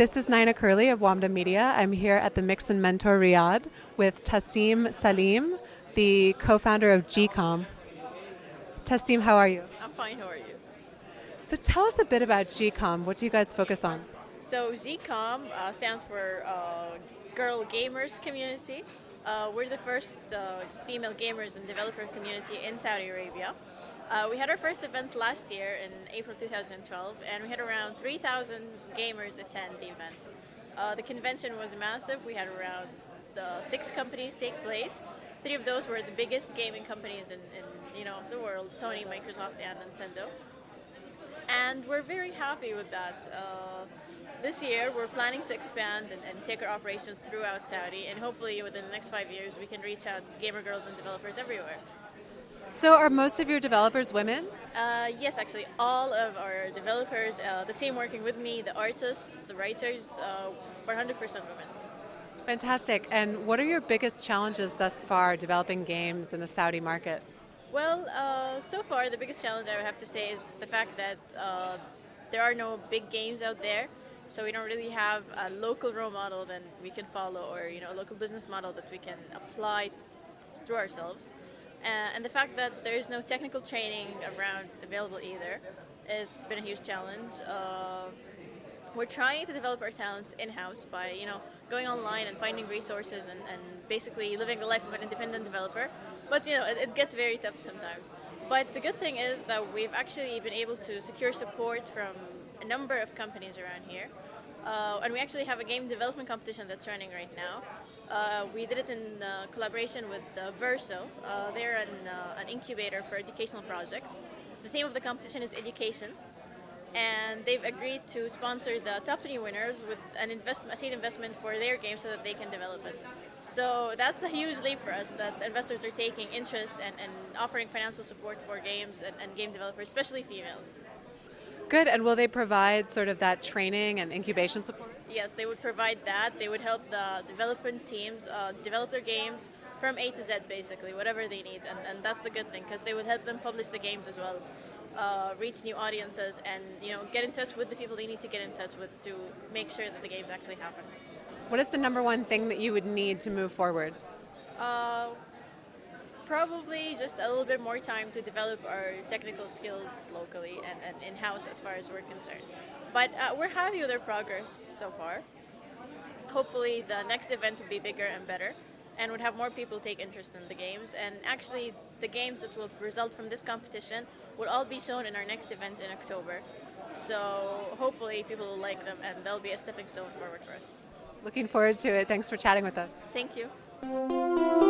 This is Nina Curley of WAMDA Media. I'm here at the Mix and Mentor Riyadh with Tassim Salim, the co-founder of GCOM. Tassim, how are you? I'm fine, how are you? So tell us a bit about GCOM. What do you guys focus on? So GCOM uh, stands for uh, Girl Gamers Community. Uh, we're the first uh, female gamers and developer community in Saudi Arabia. Uh, we had our first event last year in April 2012, and we had around 3,000 gamers attend the event. Uh, the convention was massive. We had around uh, six companies take place. Three of those were the biggest gaming companies in, in you know the world: Sony, Microsoft, and Nintendo. And we're very happy with that. Uh, this year, we're planning to expand and, and, take our operations throughout Saudi, and hopefully, within the next five years, we can reach out gamer girls and developers everywhere. So are most of your developers women? Uh, yes, actually, all of our developers, uh, the team working with me, the artists, the writers, uh, 100% women. Fantastic. And what are your biggest challenges thus far developing games in the Saudi market? Well, uh, so far the biggest challenge I would have to say is the fact that uh, there are no big games out there. So we don't really have a local role model that we can follow or you know a local business model that we can apply through ourselves. Uh, and the fact that there is no technical training around available either has been a huge challenge. Uh, we're trying to develop our talents in-house by you know going online and finding resources and, and basically living the life of an independent developer. But you know it, it gets very tough sometimes. But the good thing is that we've actually been able to secure support from a number of companies around here. Uh, and we actually have a game development competition that's running right now. Uh, we did it in uh, collaboration with uh, Verso. Uh, they're an, uh, an, incubator for educational projects. The theme of the competition is education, and they've agreed to sponsor the top three winners with an investment, a seed investment for their game so that they can develop it. So that's a huge leap for us that investors are taking interest and, and offering financial support for games and, and game developers, especially females. Good, and will they provide sort of that training and incubation support? Yes, they would provide that. They would help the development teams uh, develop their games from A to Z, basically, whatever they need. And, and that's the good thing, because they would help them publish the games as well, uh, reach new audiences, and you know, get in touch with the people they need to get in touch with to make sure that the games actually happen. What is the number one thing that you would need to move forward? Uh, probably just a little bit more time to develop our technical skills locally and, and in-house as far as we're concerned. But uh, we're happy with our progress so far. Hopefully the next event will be bigger and better and would have more people take interest in the games. And actually the games that will result from this competition will all be shown in our next event in October. So hopefully people will like them and they'll be a stepping stone forward for us. Looking forward to it. Thanks for chatting with us. Thank you.